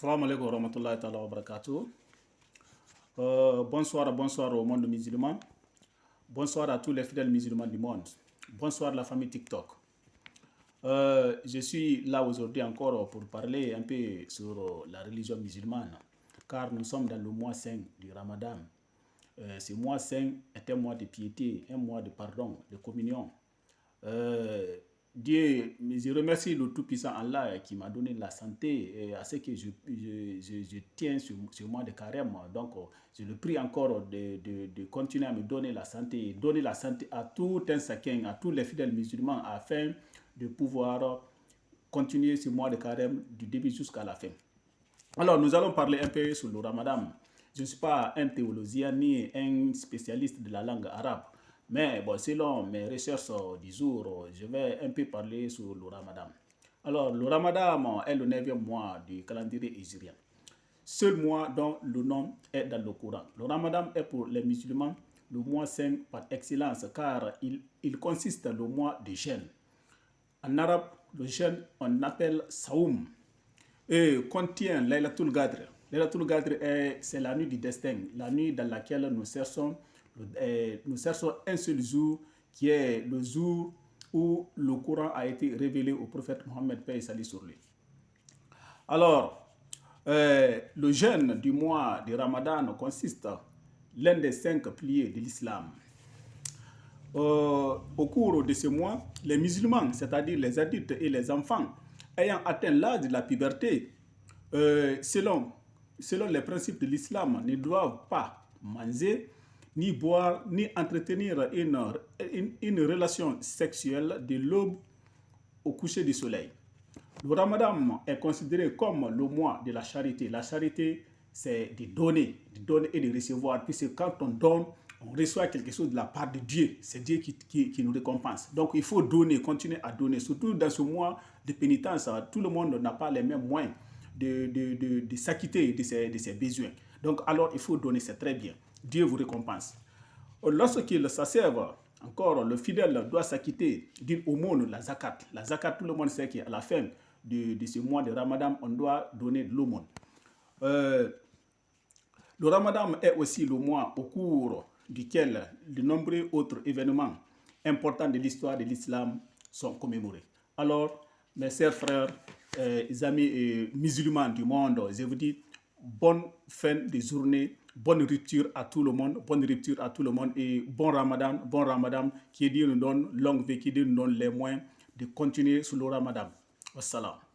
Alaikum wa rahmatullahi wa barakatuh. Euh, bonsoir, bonsoir au monde musulman. Bonsoir à tous les fidèles musulmans du monde. Bonsoir la famille TikTok. Euh, je suis là aujourd'hui encore pour parler un peu sur la religion musulmane, car nous sommes dans le mois saint du Ramadan. Euh, ce mois saint est un mois de piété, un mois de pardon, de communion. Euh, Dieu, je remercie le Tout-Puissant Allah qui m'a donné la santé et à ce que je, je, tiens sur ce mois de carême. Donc, je le prie encore de, de, de, continuer à me donner la santé, donner la santé à tout un chacun, à tous les fidèles musulmans, afin de pouvoir continuer ce mois de carême du début jusqu'à la fin. Alors, nous allons parler un peu sur le ramadan. Je ne suis pas un théologien ni un spécialiste de la langue arabe. Mais bon, selon mes recherches du jour, je vais un peu parler sur le ramadan. Alors, le ramadan est le 9e mois du calendrier hégirien. Seul mois dont le nom est dans le Coran. Le ramadan est pour les musulmans le mois saint par excellence car il, il consiste le mois de jeûne. En arabe, le jeûne, on appelle saoum et contient Laylatul Gadr. Laylatul Gadr, c'est la nuit du destin, la nuit dans laquelle nous cherchons nous cherchons un seul jour qui est le jour où le Coran a été révélé au prophète Mohammed paix et sur. Alors, euh, le jeûne du mois de Ramadan consiste l'un des cinq piliers de l'islam. Euh, au cours de ce mois, les musulmans, c'est-à-dire les adultes et les enfants, ayant atteint l'âge de la puberté, euh, selon, selon les principes de l'islam, ne doivent pas manger, ni boire, ni entretenir une, relation sexuelle de l'aube au coucher du soleil. Le ramadan est considéré comme le mois de la charité. La charité, c'est de donner, de donner et de recevoir. Puisque quand on donne, on reçoit quelque chose de la part de Dieu. C'est Dieu qui, qui, nous récompense. Donc il faut donner, continuer à donner. Surtout dans ce mois de pénitence, tout le monde n'a pas les mêmes moyens de, de, de, de s'acquitter de ses, de ses besoins. Donc alors il faut donner, c'est très bien. Dieu vous récompense. Lorsqu'il s'assève, encore, le fidèle doit s'acquitter d'une aumône, la zakat. La zakat, tout le monde sait qu'à la fin de, de, ce mois de Ramadan, on doit donner de l'aumône. Euh, le Ramadan est aussi le mois au cours duquel de nombreux autres événements importants de l'histoire de l'islam sont commémorés. Alors, mes chers frères, euh, amis et musulmans du monde, je vous dis bonne fin de journée bonne rupture à tout le monde, bonne rupture à tout le monde et bon ramadan, bon ramadan, qui Dieu nous donne longue vie, qui Dieu nous donne les moyens de continuer sur le ramadan. Wassalam.